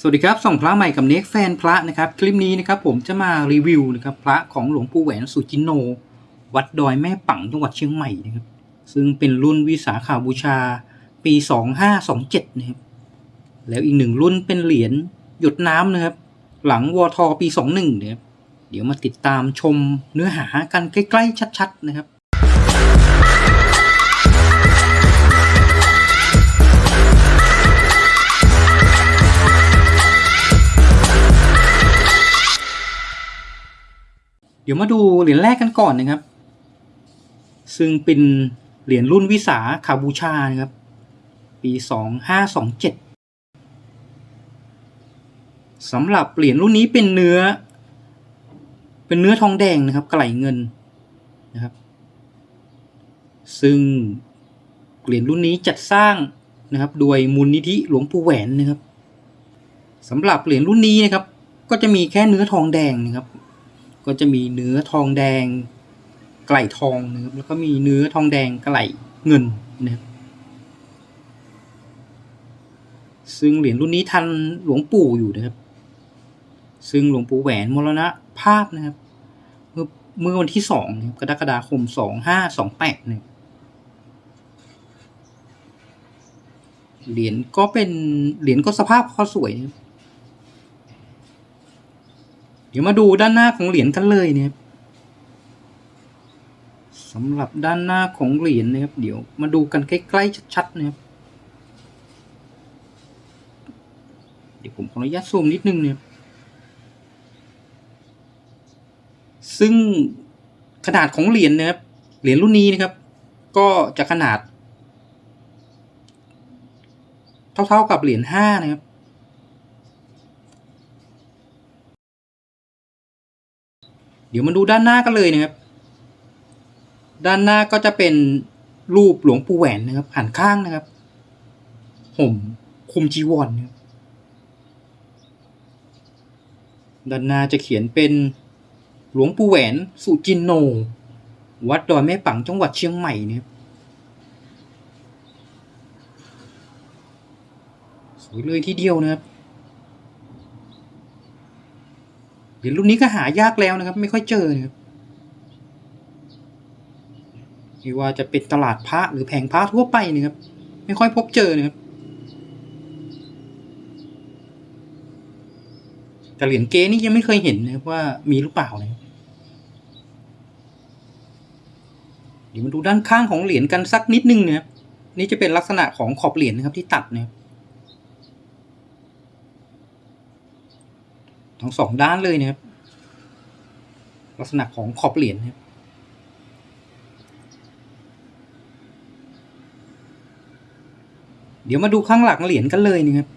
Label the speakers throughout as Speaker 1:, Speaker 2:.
Speaker 1: สวัสดีครับส่องพระใหม่กับเน็กแฟนพระนะครับ คลิปนี้นะครับผมจะมารีวิวนะครับพระของหลวงปู่แหวนสุจินโน วัดดอยแม่ปังจังหวัดเชียงใหม่นะครับ ซึ่งเป็นรุ่นวิสาขาบูชาปี 2527นะครับแล้วอีกหนึ่งรุ่นเป็นเหรียญหยดน้ำนะครับ หลังวทปี 21นะครับเดี๋ยวมาติดตามชมเนื้อหากันใกล้ ๆ ชัด ๆ นะครับ เดี๋ยวมาดูเหรียญแรกกันก่อนนะครับ ซึ่งเป็นเหรียญรุ่นวิสาขาบูชานะครับ ปีสองห้าสองเจ็ดสำหรับเหรียญรุ่นนี้เป็นเนื้อ เป็นเนื้อทองแดงนะครับ ไกลเงินนะครับ ซึ่งเหรียญรุ่นนี้จัดสร้างนะครับ โดยมูลนิธิหลวงปู่แหวนนะครับสำหรับเหรียญรุ่นนี้นะครับ ก็จะมีแค่เนื้อทองแดงนะครับ ก็จะมีเนื้อทองแดง ไก่ทองนะครับแล้วก็มีเนื้อทองแดงไก่เงินนะครับซึ่งเหรียญรุ่นนี้ทันหลวงปู่อยู่นะครับ ซึ่งหลวงปู่แหวนมรณะภาพนะครับ เมื่อเมื่อวันที่สองกรกฎาคมสองห้าสองแปดเนี่ยเหรียญก็เป็นเหรียญก็สภาพพอสวยนะครับ ดี๋ยวมาดูด้านหน้าของเหรียญกันเลยเนะครับสำหรับด้านหน้าของเหรียญนะครับ เดี๋ยวมาดูกันใกล้ๆชัดๆนะครับเดี๋ยวผมขออนุญาตซูมนิดนึงเนะครับซึ่งขนาดของเหรียญนะครับเหรียญรุ่นนี้นะครับ ก็จะขนาด เท่าๆกับเหรียญห้านะครับ เดี๋ยวมาดูด้านหน้ากันเลยนะครับ ด้านหน้าก็จะเป็นรูปหลวงปู่แหวนนะครับหันข้างนะครับ ห่มคุมจีวรนะครับด้านหน้าจะเขียนเป็นหลวงปู่แหวนสุจินโน วัดดอยแม่ปังจังหวัดเชียงใหม่นะครับสวยเลยทีเดียวนะครับเหรีย ญรุ่นนี้ก็หายากแล้วนะครับ ไม่ค่อยเจอนะครับไม่ว่าจะเป็นตลาดพระหรือแผงพระทั่วไปนะครับ ไม่ค่อยพบเจอนะครับแต่เหรียญเกนี่ยังไม่เคยเห็นนะครับว่ามีหรือเปล่านะครับเดี๋ยวมาดูด้านข้างของเหรียญกันสักนิดนึงนะครับนี่จะเป็นลักษณะของขอบเหรียญนะครับที่ตัดนะครับ ทั้งสองด้านเลยนะครับ ลักษณะของขอบเหรียญนะครับเดี๋ยวมาดูข้างหลังเหรียญกันเลยนะครับ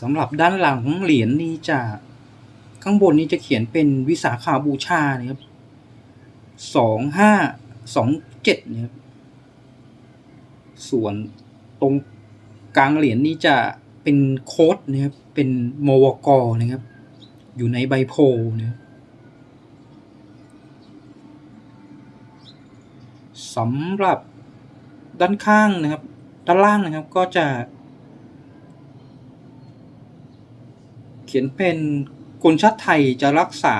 Speaker 1: สำหรับด้านหลังเหรียญนี้จะข้างบนนี้จะเขียนเป็นวิสาขาบูชานะครับสองห้าสองเจ็ดนะครับส่วนตรงกลางเหรียญนี้จะ เป็นโค้ดนะครับ เป็นโมวกอนะครับ อยู่ในใบโพนะครับสำหรับด้านข้างนะครับ ด้านล่างนะครับก็จะ เขียนเป็นคนชาติไทยจะรักษา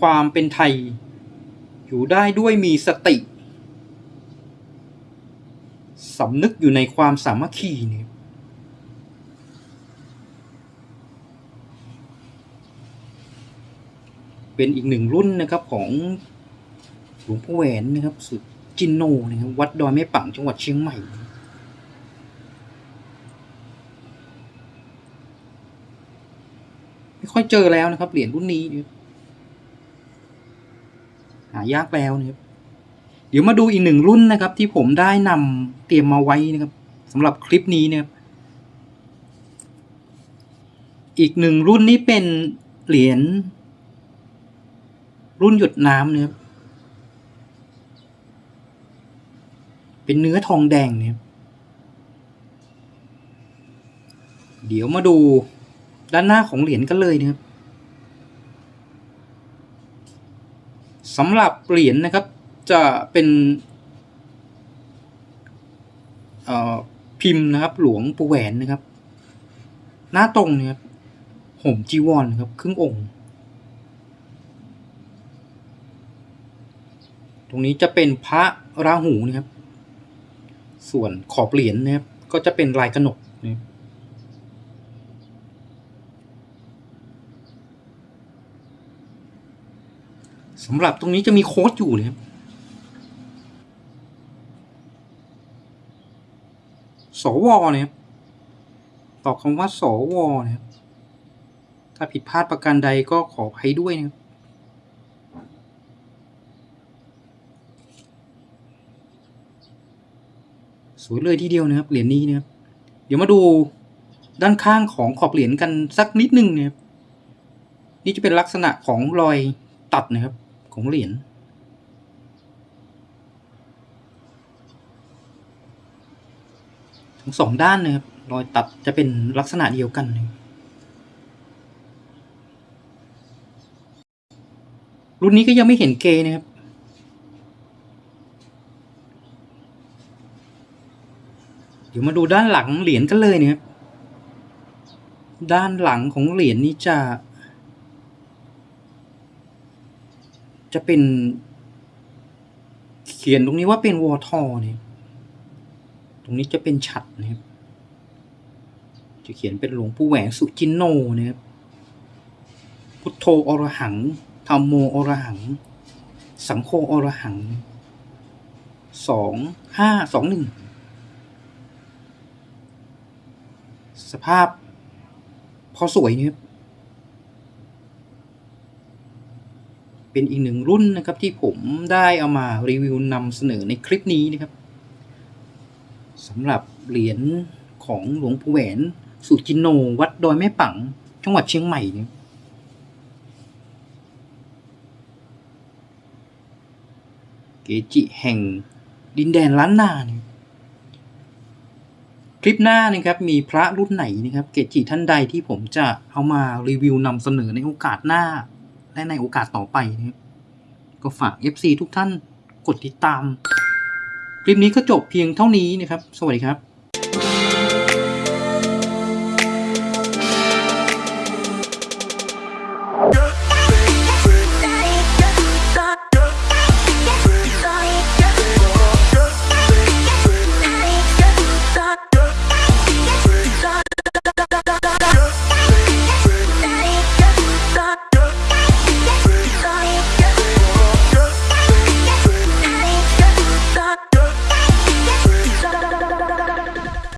Speaker 1: ความเป็นไทย อยู่ได้ด้วยมีสติสำนึกอยู่ในความสามัคคีเนี่ย เป็นอีกหนึ่งรุ่นนะครับของหลวงพ่อแหวนนะครับสุดจินโนนะครับวัดดอยแม่ปังจังหวัดเชียงใหม่ไม่ค่อยเจอแล้วนะครับ เหรียญรุ่นนี้ หายากแล้วนะครับเดี๋ยวมาดูอีกหนึ่งรุ่นนะครับ ที่ผมได้นำเตรียมมาไว้นะครับสำหรับคลิปนี้นะครับ อีกหนึ่งรุ่นนี้เป็นเหรียญ รุ่นหยดน้ำเนะครับเป็นเนื้อทองแดงเนะครับเดี๋ยวมาดูด้านหน้าของเหรียญกันเลยนะครับสำหรับเหรียญนะครับจะเป็นพิมพ์นะครับ หลวงปู่แหวนนะครับ หน้าตรงเนี่ยครับห่มจีวรนะครับ ครึ่งองค์ ตรงนี้จะเป็นพระราหูนะครับ ส่วนขอบเหรียญนะครับ ก็จะเป็นลายกระหนกนะครับสำหรับตรงนี้จะมีโค้ดอยู่นะครับสวนะครับตอบคำว่าสวนะครับถ้าผิดพลาดประการใดก็ขออภัยด้วยนะครับ สวยเลยทีเดียวนะครับเหรียญนี้นะครับเดี๋ยวมาดูด้านข้างของขอบเหรียญกันสักนิดนึงนะครับนี่จะเป็นลักษณะของรอยตัดนะครับของเหรียญทั้งสองด้านนะครับรอยตัดจะเป็นลักษณะเดียวกันนะรุ่นนี้ก็ยังไม่เห็นเกย์นะครับ เดี๋ยวมาดูด้านหลังเหรียญกันเลยนะครับด้านหลังของเหรียญนี้จะ จะเป็น เขียนตรงนี้ว่าเป็นวอทอเนี่ยตรงนี้จะเป็นฉัดนะครับจะเขียนเป็นหลวงปู่แหวนสุจินโนนะครับพุทโธอรหังธรรมโมอรหัง สังโฆอรหังสองห้าสองหนึ่ง สภาพ พอสวยนะครับ เป็นอีกหนึ่งรุ่นนะครับที่ผมได้เอามารีวิวนำเสนอในคลิปนี้นะครับสำหรับเหรียญของหลวงปู่แหวนสุจินโนวัดดอยแม่ปัง จังหวัดเชียงใหม่เนี่ยเกจิแห่งดินแดนล้านนาเนี่ย คลิปหน้านะครับมีพระรุ่นไหนนะครับเกจิท่านใดที่ผมจะเอามารีวิวนำเสนอในโอกาสหน้า และในโอกาสต่อไปนะครับก็ฝาก FC ทุกท่านกดติดตาม คลิปนี้ก็จบเพียงเท่านี้นะครับ สวัสดีครับ